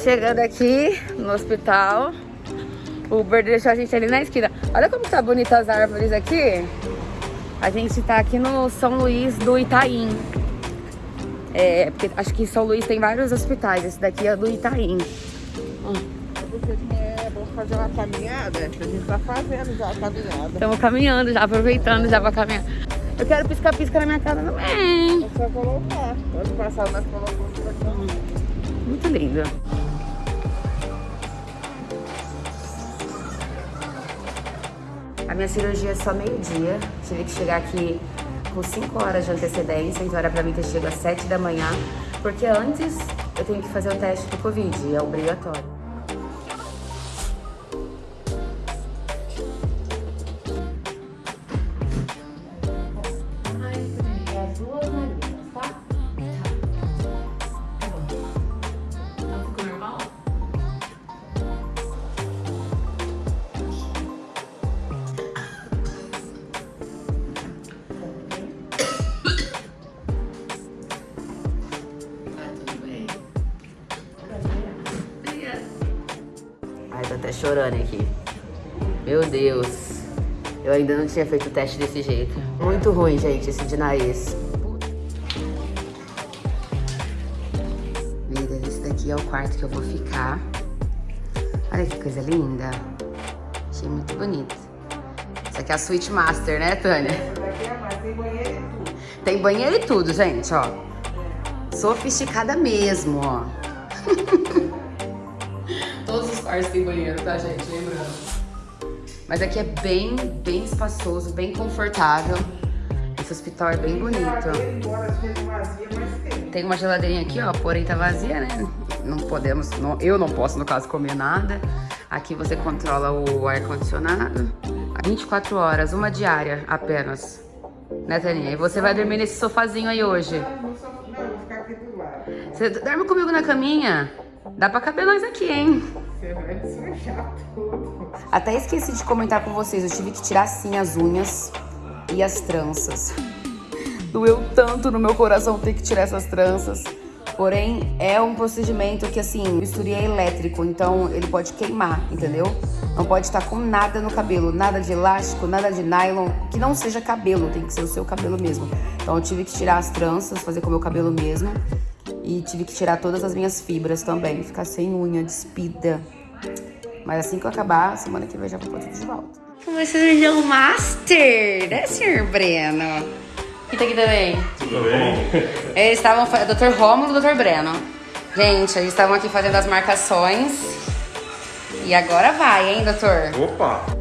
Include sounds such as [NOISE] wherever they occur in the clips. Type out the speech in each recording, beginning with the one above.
Estamos chegando aqui no hospital. O Uber deixou a gente ali na esquina. Olha como tá bonita as árvores aqui. A gente tá aqui no São Luís do Itaim. É, porque acho que em São Luís tem vários hospitais. Esse daqui é do Itaim. É bom fazer uma caminhada, a gente tá fazendo já a caminhada. Estamos caminhando já, aproveitando já pra caminhar. Eu quero piscar-pisca na minha casa também. É só colocar. Ano passado nós colocamos pra. Muito lindo. Minha cirurgia é só meio-dia. Tive que chegar aqui com 5 horas de antecedência, então era pra mim ter chegado às 7 da manhã, porque antes eu tenho que fazer o teste do Covid, é obrigatório. Chorando aqui. Meu Deus. Eu ainda não tinha feito o teste desse jeito. Muito ruim, gente, esse de nariz. Vida, esse daqui é o quarto que eu vou ficar. Olha que coisa linda. Achei muito bonito. Isso aqui é a suíte master, né, Tânia? Tem banheiro e tudo. Tem banheiro e tudo, gente, ó. Sofisticada mesmo, ó. [LAUGHS] Quartos têm banheiro, tá, gente? Lembrando. Mas aqui é bem, bem espaçoso, bem confortável. Esse hospital é bem bonito. Tem. Tem uma geladeirinha aqui, ó, porém tá vazia, né? Não podemos, não- eu não posso, no caso, comer nada. Aqui você controla o ar-condicionado. 24 horas, uma diária apenas. Né, Taninha? E você vai dormir nesse sofazinho aí hoje. Não, vou ficar aqui do lado. Você dorme comigo na caminha? Dá pra caber nós aqui, hein? Até esqueci de comentar com vocês, eu tive que tirar sim as unhas e as tranças. Doeu tanto no meu coração ter que tirar essas tranças. Porém, é um procedimento que, assim, o é elétrico, então ele pode queimar, entendeu? Não pode estar com nada no cabelo, nada de elástico, nada de nylon, que não seja cabelo, tem que ser o seu cabelo mesmo. Então eu tive que tirar as tranças, fazer com o meu cabelo mesmo. E tive que tirar todas as minhas fibras também, ficar sem unha, despida. Mas assim que eu acabar, semana que vem já vou pôr tudo de volta. Como cirurgião master, né, senhor Breno? E tá aqui também. Tudo bem? Eles estavam, Dr. Rômulo e Dr. Breno. Gente, eles estavam aqui fazendo as marcações. E agora vai, hein, doutor? Opa!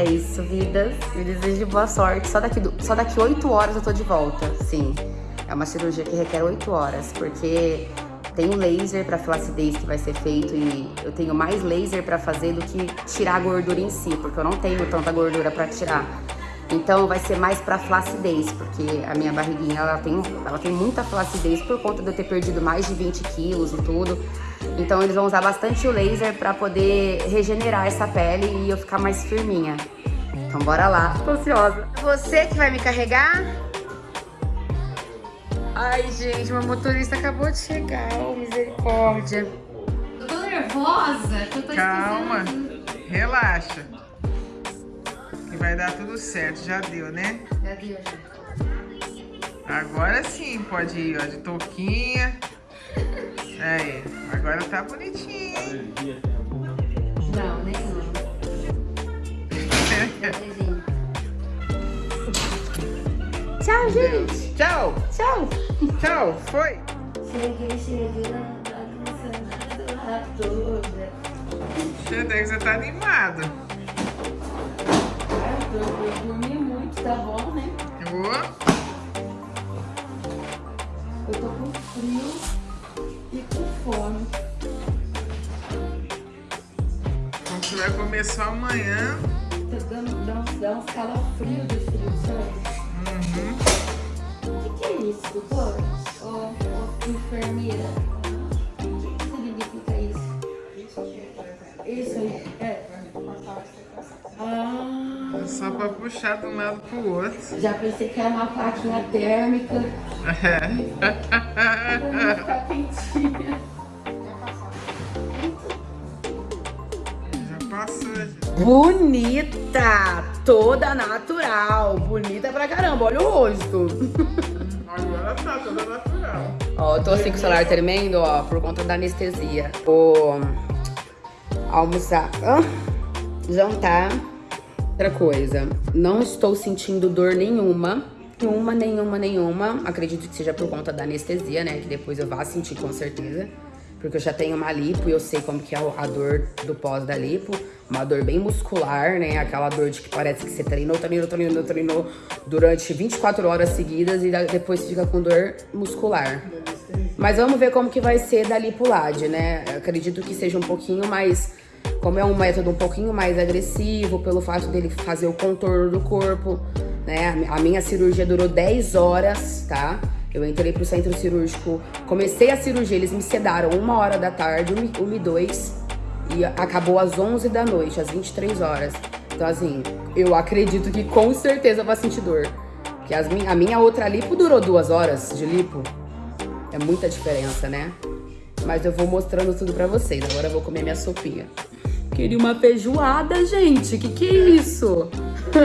É isso, vidas. Eu desejo boa sorte. Só daqui, do- só daqui 8 horas eu tô de volta. Sim. É uma cirurgia que requer 8 horas, porque tem um laser pra flacidez que vai ser feito e eu tenho mais laser pra fazer do que tirar a gordura em si, porque eu não tenho tanta gordura pra tirar. Então vai ser mais pra flacidez, porque a minha barriguinha ela tem, ela tem muita flacidez por conta de eu ter perdido mais de 20 quilos e tudo. Então eles vão usar bastante o laser pra poder regenerar essa pele e eu ficar mais firminha. Então bora lá. Tô ansiosa. Você que vai me carregar? Ai, gente, meu motorista acabou de chegar. Oh, misericórdia. Eu tô nervosa, eu tô Calma, esquecendo. relaxa. Que vai dar tudo certo, já deu, né? Já deu, já. Agora sim, pode ir, ó, de touquinha. Aí, agora tá bonitinho. Não, nenhum. [LAUGHS] Tchau, gente. Tchau, Tchau. tchau, foi. Cheguei, cheguei na bagunça toda. Até que você tá animado. Eu, dormi muito, tá bom, né? Ó, Eu tô com frio só amanhã. Tá dando, dá uns, dá uns calafrios de frio, sabe? Uhum. O que, que é isso, doutor? Ô, ô, enfermeira? O que, que significa isso? Isso aí, é. Ah, É só pra puxar de um lado pro outro. Já pensei que era uma plaquinha térmica. É. Pra ficar quentinha. Bonita! Toda natural. Bonita pra caramba. Olha o rosto. Agora tá toda natural. Ó, eu tô assim com o celular tremendo, ó, por conta da anestesia. Vou almoçar. Hã? jantar. Outra coisa, não estou sentindo dor nenhuma. Nenhuma, nenhuma, nenhuma. Acredito que seja por conta da anestesia, né? Que depois eu vá sentir com certeza. Porque eu já tenho uma lipo e eu sei como que é a dor do pós da lipo. Uma dor bem muscular, né? Aquela dor de que parece que você treinou, treinou, treinou, treinou durante 24 horas seguidas e depois fica com dor muscular. Mas vamos ver como que vai ser da lipulade, né? Acredito que seja um pouquinho mais como é um método um pouquinho mais agressivo, pelo fato dele fazer o contorno do corpo, né? A minha cirurgia durou 10 horas, tá? Eu entrei pro centro cirúrgico, comecei a cirurgia, eles me sedaram uma hora da tarde, uma e dois, e acabou às 11 da noite, às 23 horas. Então, assim, eu acredito que com certeza vai sentir dor. Porque as, a minha outra lipo durou duas horas de lipo. É muita diferença, né? Mas eu vou mostrando tudo pra vocês. Agora eu vou comer minha sopinha. Queria uma feijoada, gente. Que que é isso?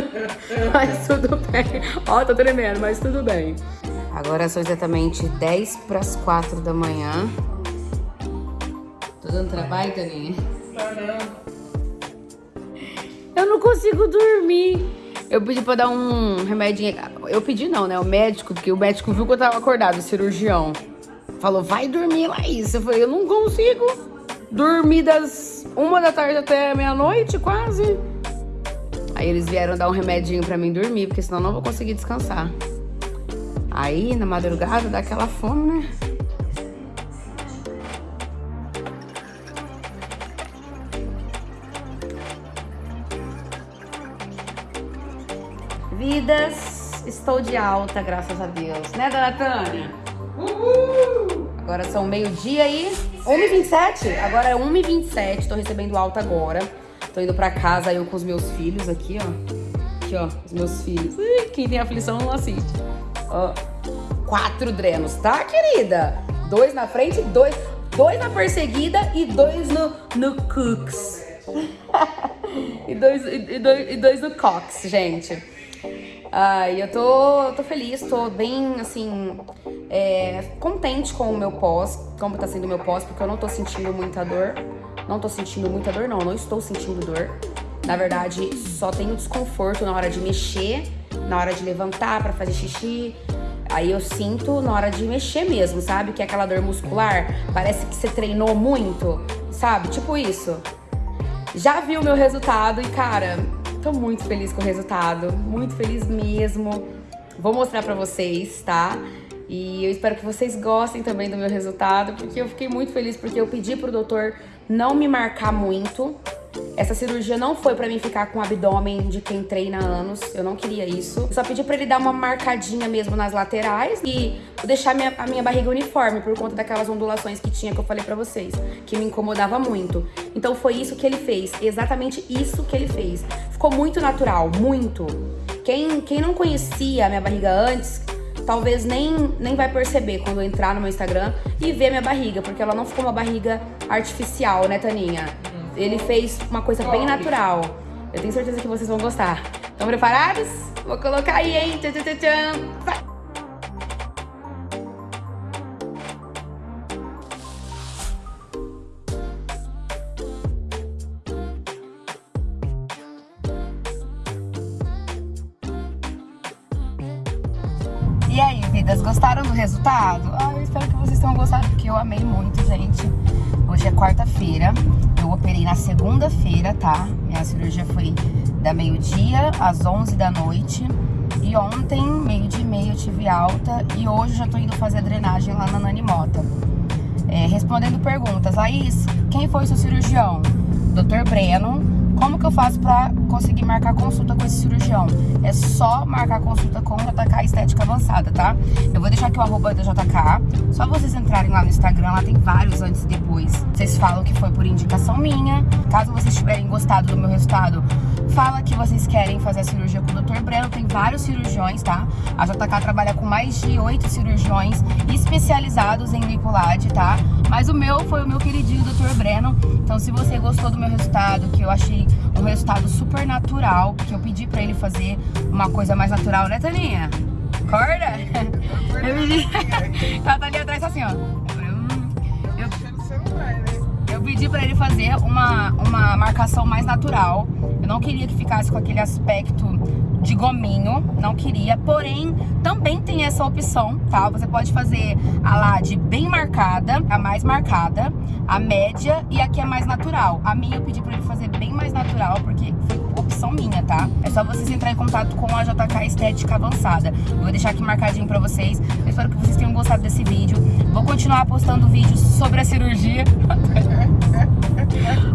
[LAUGHS] mas tudo bem. Ó, tô tremendo, mas tudo bem. Agora são exatamente 10 para as 4 da manhã. Tô dando trabalho, Taninha? Eu não consigo dormir. Eu pedi pra dar um remedinho. Eu pedi não, né? O médico, porque o médico viu que eu tava acordado, o cirurgião. Falou, vai dormir, Laís. Eu falei, eu não consigo dormir das uma da tarde até meia-noite, quase. Aí eles vieram dar um remedinho pra mim dormir, porque senão eu não vou conseguir descansar. Aí, na madrugada, dá aquela fome, né? Vidas, estou de alta, graças a Deus. Né, dona Tânia? Uhul! Agora são meio-dia e 1h27. Agora é 1h27, tô recebendo alta agora. Tô indo pra casa eu com os meus filhos aqui, ó. Aqui, ó, os meus filhos. Ih, quem tem aflição não assiste. Ó, quatro drenos, tá, querida? Dois na frente, dois, dois na perseguida e dois no, no cooks. [LAUGHS] e, dois, e, dois, e dois no cox, gente. Ai, eu tô, tô feliz, tô bem, assim, é, contente com o meu pós, como tá sendo o meu pós, porque eu não tô sentindo muita dor. Não tô sentindo muita dor, não, não estou sentindo dor. Na verdade, só tenho desconforto na hora de mexer, na hora de levantar para fazer xixi. Aí eu sinto na hora de mexer mesmo, sabe? Que é aquela dor muscular. Parece que você treinou muito, sabe? Tipo isso. Já vi o meu resultado e, cara, tô muito feliz com o resultado. Muito feliz mesmo. Vou mostrar pra vocês, tá? E eu espero que vocês gostem também do meu resultado, porque eu fiquei muito feliz porque eu pedi pro doutor não me marcar muito. Essa cirurgia não foi pra mim ficar com o abdômen de quem treina anos, eu não queria isso. Eu só pedi pra ele dar uma marcadinha mesmo nas laterais e deixar minha, a minha barriga uniforme por conta daquelas ondulações que tinha que eu falei pra vocês, que me incomodava muito. Então foi isso que ele fez, exatamente isso que ele fez. Ficou muito natural, muito. Quem, quem não conhecia a minha barriga antes, talvez nem, nem vai perceber quando entrar no meu Instagram e ver minha barriga, porque ela não ficou uma barriga artificial, né, Taninha? Ele fez uma coisa bem natural. Eu tenho certeza que vocês vão gostar. Estão preparados? Vou colocar aí, hein? Tchan, tchan, tchan. E aí, vidas, gostaram do resultado? Ah, eu espero que vocês tenham gostado, porque eu amei muito, gente. Hoje é quarta-feira, eu operei na segunda-feira, tá? Minha cirurgia foi da meio-dia às 11 da noite. E ontem, meio-dia e meio, eu tive alta. E hoje já tô indo fazer a drenagem lá na Nani Mota. É, respondendo perguntas. Laís, quem foi seu cirurgião? Dr. Breno, como que eu faço pra conseguir marcar consulta com esse cirurgião? É só marcar consulta com o JK Estética Avançada, tá? Eu vou deixar aqui o arroba da JK. Só vocês entrarem lá no Instagram, lá tem vários antes e depois. Vocês falam que foi por indicação minha. Caso vocês tiverem gostado do meu resultado, fala que vocês querem fazer a cirurgia com o Dr. Breno, tem vários cirurgiões, tá? A JK trabalha com mais de oito cirurgiões especializados em lipulade, tá? Mas o meu foi o meu queridinho Dr. Breno. Então, se você gostou do meu resultado, que eu achei um resultado super natural, que eu pedi pra ele fazer uma coisa mais natural, né, Taninha? Acorda? Eu pedi... Ela [LAUGHS] tá ali atrás assim, ó. Eu, né? eu pedi pra ele fazer uma, uma marcação mais natural. Eu não queria que ficasse com aquele aspecto de gominho, não queria. Porém, também tem essa opção, tá? Você pode fazer a lá de bem marcada, a mais marcada, a média e a que é mais natural. A minha eu pedi pra ele fazer bem mais natural, porque foi opção minha, tá? É só vocês entrar em contato com a JK Estética Avançada. Eu vou deixar aqui marcadinho pra vocês. Eu espero que vocês tenham gostado desse vídeo. Vou continuar postando vídeos sobre a cirurgia. [LAUGHS]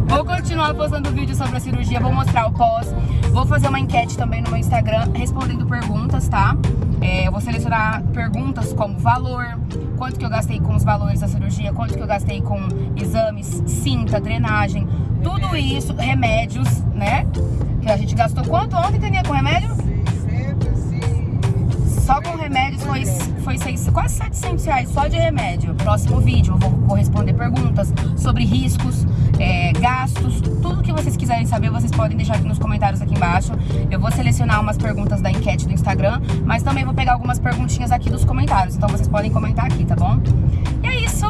Vou continuar postando vídeo sobre a cirurgia, vou mostrar o pós. Vou fazer uma enquete também no meu Instagram, respondendo perguntas, tá? É, eu vou selecionar perguntas como valor, quanto que eu gastei com os valores da cirurgia, quanto que eu gastei com exames, cinta, drenagem, tudo isso, remédios, né? Que a gente gastou quanto ontem, Tania, com remédio? 600. Só com remédios foi, foi seis, quase 700 reais só de remédio. Próximo vídeo eu vou, vou responder sobre riscos, é, gastos, tudo que vocês quiserem saber, vocês podem deixar aqui nos comentários aqui embaixo. Eu vou selecionar umas perguntas da enquete do Instagram, mas também vou pegar algumas perguntinhas aqui dos comentários, então vocês podem comentar aqui, tá bom? E é isso.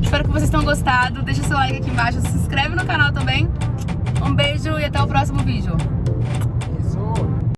Espero que vocês tenham gostado. Deixa seu like aqui embaixo, se inscreve no canal também. Um beijo e até o próximo vídeo.